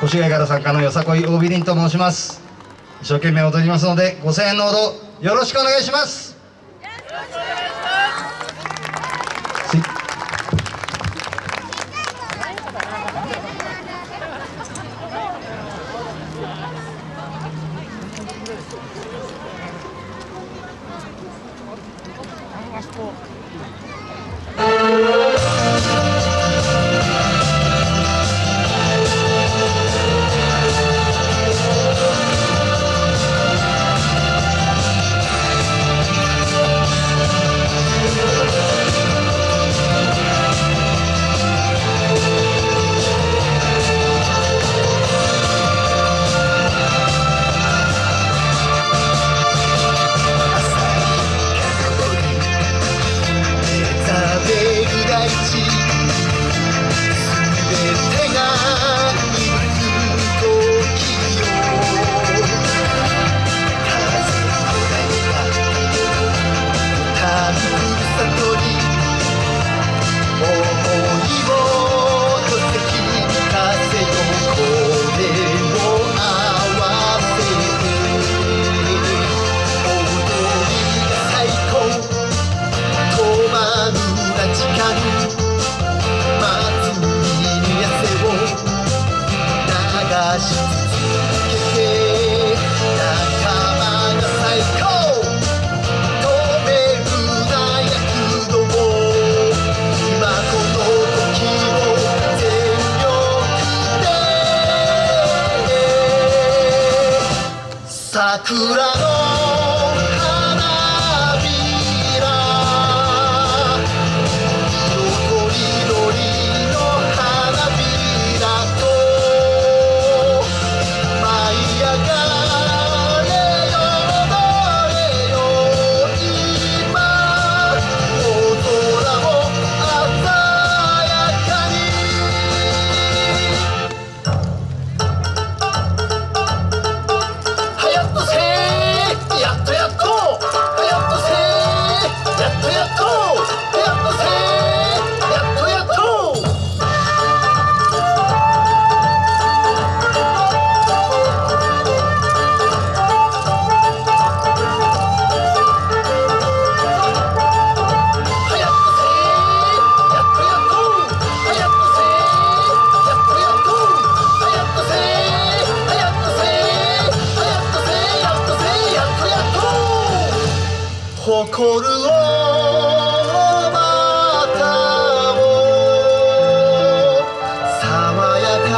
越谷から作家のよさこい大ビリンと申します。一生懸命踊りますのでご声援のほどよろしくお願いします。桜の誇るおまたを爽やか